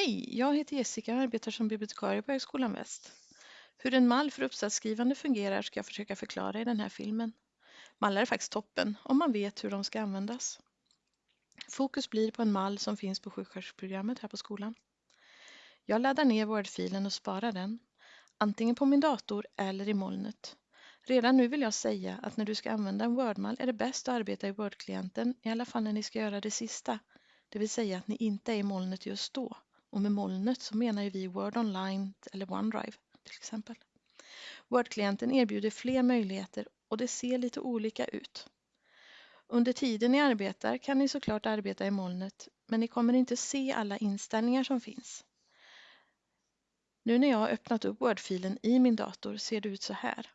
Hej, jag heter Jessica och arbetar som bibliotekarie på Högskolan Väst. Hur en mall för uppsatsskrivande fungerar ska jag försöka förklara i den här filmen. Mallar är faktiskt toppen om man vet hur de ska användas. Fokus blir på en mall som finns på sjuksköterskeprogrammet här på skolan. Jag laddar ner Word-filen och sparar den, antingen på min dator eller i molnet. Redan nu vill jag säga att när du ska använda en Word-mall är det bäst att arbeta i Word-klienten, i alla fall när ni ska göra det sista, det vill säga att ni inte är i molnet just då. Och med molnet så menar ju vi Word Online eller OneDrive till exempel. Word-klienten erbjuder fler möjligheter och det ser lite olika ut. Under tiden ni arbetar kan ni såklart arbeta i molnet men ni kommer inte se alla inställningar som finns. Nu när jag har öppnat upp Word-filen i min dator ser det ut så här.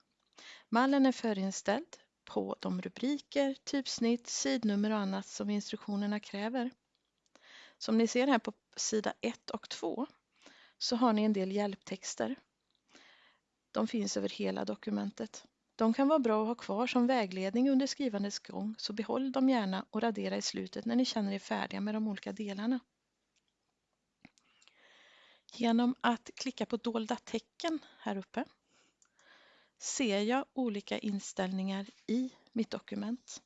Mallen är förinställd på de rubriker, typsnitt, sidnummer och annat som instruktionerna kräver. Som ni ser här på sida 1 och 2 så har ni en del hjälptexter. De finns över hela dokumentet. De kan vara bra att ha kvar som vägledning under skrivandets gång så behåll dem gärna och radera i slutet när ni känner er färdiga med de olika delarna. Genom att klicka på dolda tecken här uppe ser jag olika inställningar i mitt dokument.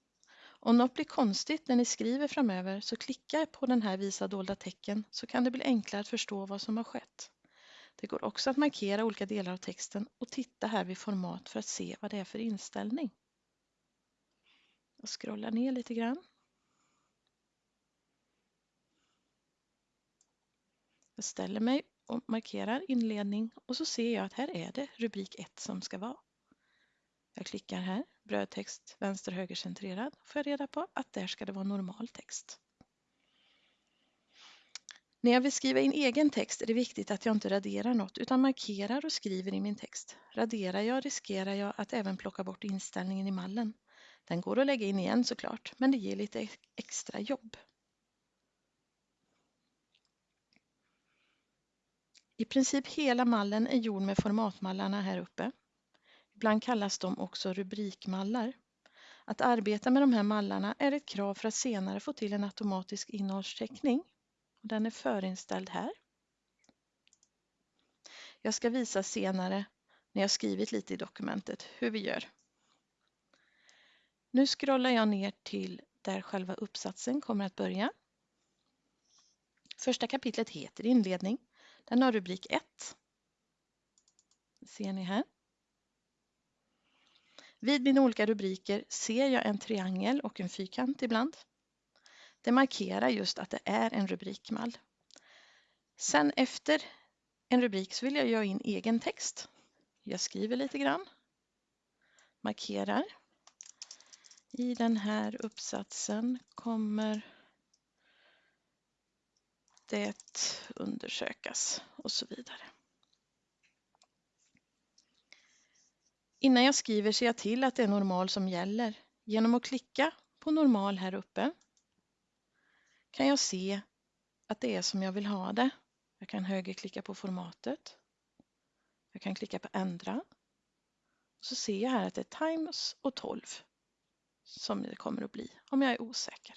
Om något blir konstigt när ni skriver framöver så klicka på den här visa dolda tecken så kan det bli enklare att förstå vad som har skett. Det går också att markera olika delar av texten och titta här vid format för att se vad det är för inställning. Jag scrollar ner lite grann. Jag ställer mig och markerar inledning och så ser jag att här är det rubrik 1 som ska vara. Jag klickar här, brödtext vänster höger centrerad, får jag reda på att där ska det vara normal text. När jag vill skriva in egen text är det viktigt att jag inte raderar något utan markerar och skriver i min text. Raderar jag riskerar jag att även plocka bort inställningen i mallen. Den går att lägga in igen såklart, men det ger lite extra jobb. I princip hela mallen är gjord med formatmallarna här uppe. Ibland kallas de också rubrikmallar. Att arbeta med de här mallarna är ett krav för att senare få till en automatisk innehållsteckning. Den är förinställd här. Jag ska visa senare när jag skrivit lite i dokumentet hur vi gör. Nu scrollar jag ner till där själva uppsatsen kommer att börja. Första kapitlet heter inledning. Den har rubrik 1. ser ni här. Vid mina olika rubriker ser jag en triangel och en fyrkant ibland. Det markerar just att det är en rubrikmall. Sen efter en rubrik så vill jag göra in egen text. Jag skriver lite grann, markerar. I den här uppsatsen kommer det undersökas och så vidare. Innan jag skriver ser jag till att det är normal som gäller. Genom att klicka på normal här uppe kan jag se att det är som jag vill ha det. Jag kan högerklicka på formatet. Jag kan klicka på ändra. Så ser jag här att det är Times och 12 som det kommer att bli om jag är osäker.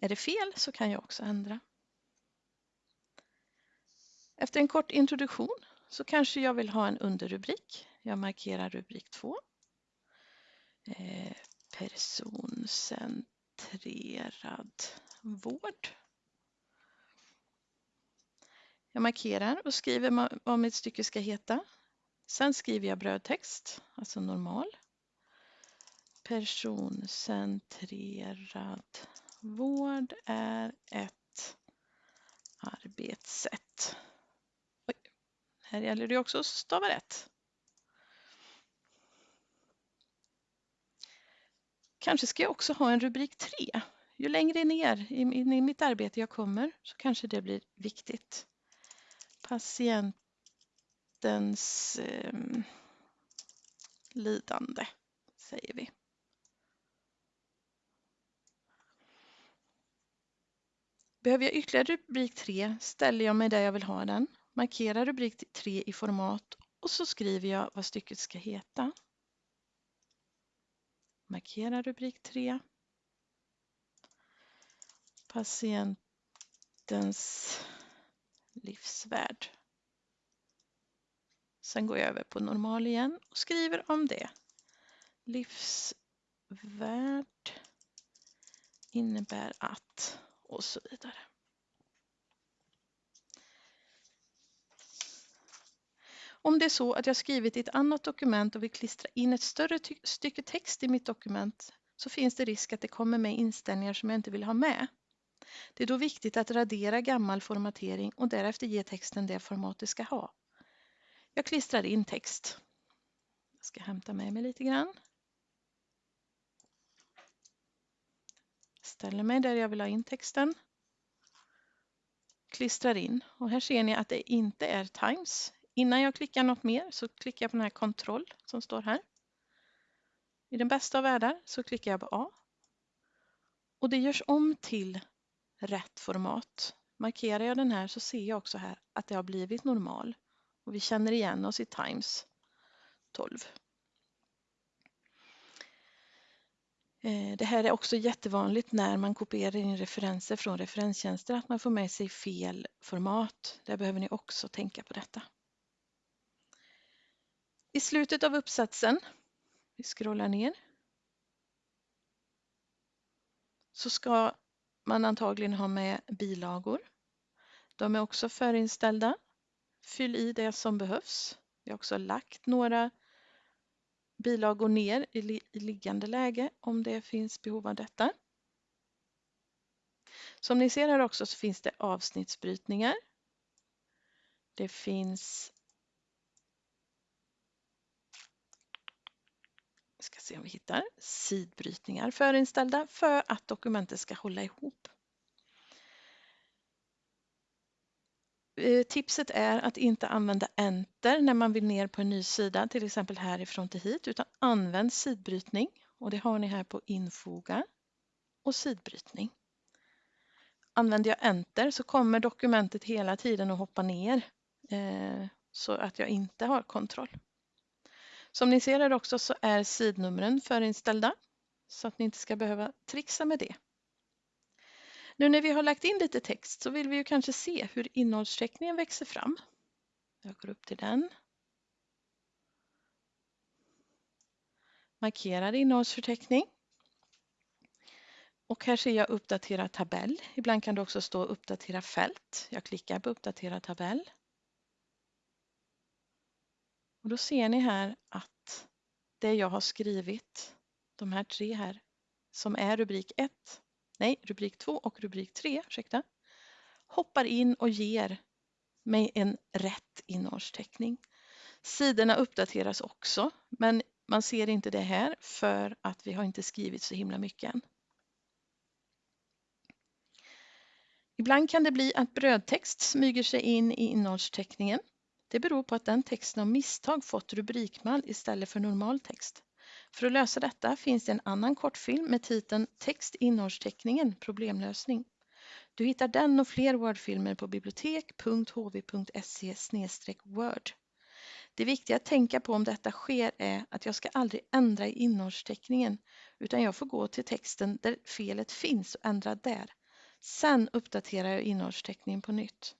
Är det fel så kan jag också ändra. Efter en kort introduktion så kanske jag vill ha en underrubrik. Jag markerar rubrik 2. Eh, personcentrerad vård. Jag markerar och skriver vad mitt stycke ska heta. Sen skriver jag brödtext, alltså normal. Personcentrerad vård är ett arbetssätt. Här gäller det också att stava rätt. Kanske ska jag också ha en rubrik 3. Ju längre ner i, mitt arbete jag kommer så kanske det blir viktigt. Patientens eh, lidande, säger vi. Behöver jag ytterligare rubrik 3 ställer jag mig där jag vill ha den markerar rubrik 3 i format och så skriver jag vad stycket ska heta. Markera rubrik 3. Patientens livsvärld. Sen går jag över på normal igen och skriver om det. Livsvärd innebär att och så vidare. Om det är så att jag skrivit i ett annat dokument och vill klistra in ett större stycke text i mitt dokument så finns det risk att det kommer med inställningar som jag inte vill ha med. Det är då viktigt att radera gammal formatering och därefter ge texten det format det ska ha. Jag klistrar in text. Jag ska hämta med mig lite grann. Ställer mig där jag vill ha in texten. Klistrar in och här ser ni att det inte är Times. Innan jag klickar något mer så klickar jag på den här kontroll som står här. I den bästa av världar så klickar jag på A. Och det görs om till rätt format. Markerar jag den här så ser jag också här att det har blivit normal. Och vi känner igen oss i Times 12. Eh, det här är också jättevanligt när man kopierar in referenser från referenstjänster att man får med sig fel format. Där behöver ni också tänka på detta. I slutet av uppsatsen, vi scrollar ner, så ska man antagligen ha med bilagor. De är också förinställda. Fyll i det som behövs. Vi har också lagt några bilagor ner i, liggande läge om det finns behov av detta. Som ni ser här också så finns det avsnittsbrytningar. Det finns ska se om vi hittar sidbrytningar förinställda för att dokumentet ska hålla ihop. Eh, tipset är att inte använda enter när man vill ner på en ny sida, till exempel härifrån till hit, utan använd sidbrytning och det har ni här på infoga och sidbrytning. Använder jag enter så kommer dokumentet hela tiden att hoppa ner eh, så att jag inte har kontroll. Som ni ser här också så är sidnumren förinställda så att ni inte ska behöva trixa med det. Nu när vi har lagt in lite text så vill vi ju kanske se hur innehållsförteckningen växer fram. Jag går upp till den. Markerar innehållsförteckning. Och här ser jag uppdatera tabell. Ibland kan det också stå uppdatera fält. Jag klickar på uppdatera tabell. Och då ser ni här att det jag har skrivit, de här tre här, som är rubrik 1, nej rubrik 2 och rubrik 3, ursäkta, hoppar in och ger mig en rätt innehållsteckning. Sidorna uppdateras också, men man ser inte det här för att vi har inte skrivit så himla mycket än. Ibland kan det bli att brödtext smyger sig in i innehållsteckningen. Det beror på att den texten av misstag fått rubrikmall istället för normal text. För att lösa detta finns det en annan kortfilm med titeln Text innehållsteckningen problemlösning. Du hittar den och fler Wordfilmer på bibliotek.hv.se Word. Det viktiga att tänka på om detta sker är att jag ska aldrig ändra i innehållsteckningen utan jag får gå till texten där felet finns och ändra där. Sen uppdaterar jag innehållsteckningen på nytt.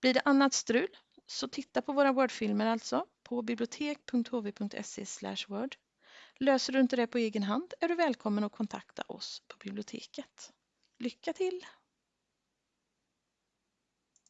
Blir det annat strul så titta på våra Wordfilmer alltså på bibliotek.hv.se Word. Löser du inte det på egen hand är du välkommen att kontakta oss på biblioteket. Lycka till!